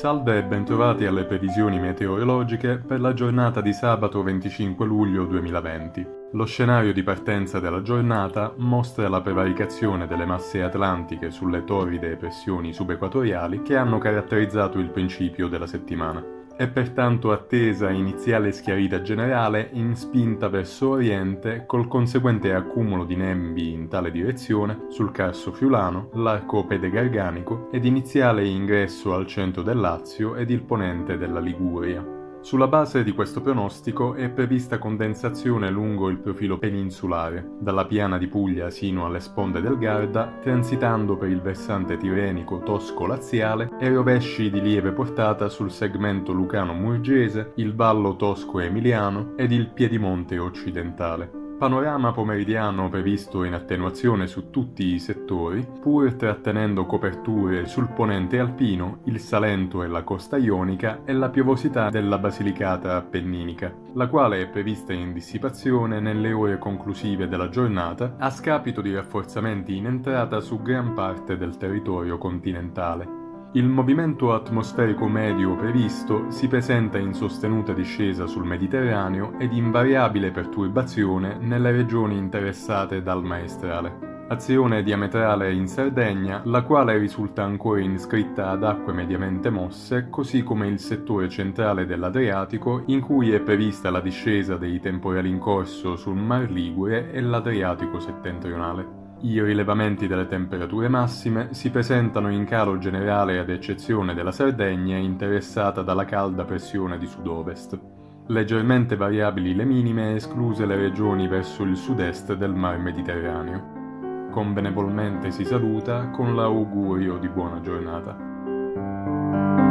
Salve e bentrovati alle previsioni meteorologiche per la giornata di sabato 25 luglio 2020. Lo scenario di partenza della giornata mostra la prevaricazione delle masse atlantiche sulle torride pressioni subequatoriali che hanno caratterizzato il principio della settimana. È pertanto attesa iniziale schiarita generale in spinta verso oriente col conseguente accumulo di nembi in tale direzione sul Carso Friulano, l'arco pedegarganico ed iniziale ingresso al centro del Lazio ed il ponente della Liguria. Sulla base di questo pronostico è prevista condensazione lungo il profilo peninsulare, dalla piana di Puglia sino alle sponde del Garda, transitando per il versante tirrenico tosco-laziale e rovesci di lieve portata sul segmento lucano-murgese, il vallo tosco-emiliano ed il piedimonte occidentale. Panorama pomeridiano previsto in attenuazione su tutti i settori, pur trattenendo coperture sul ponente alpino, il Salento e la costa ionica e la piovosità della Basilicata appenninica, la quale è prevista in dissipazione nelle ore conclusive della giornata a scapito di rafforzamenti in entrata su gran parte del territorio continentale. Il movimento atmosferico medio previsto si presenta in sostenuta discesa sul Mediterraneo ed in variabile perturbazione nelle regioni interessate dal maestrale. Azione diametrale in Sardegna, la quale risulta ancora iscritta ad acque mediamente mosse, così come il settore centrale dell'Adriatico, in cui è prevista la discesa dei temporali in corso sul Mar Ligure e l'Adriatico settentrionale. I rilevamenti delle temperature massime si presentano in calo generale ad eccezione della Sardegna interessata dalla calda pressione di sud-ovest. Leggermente variabili le minime escluse le regioni verso il sud-est del mar Mediterraneo. Convenevolmente si saluta con l'augurio di buona giornata.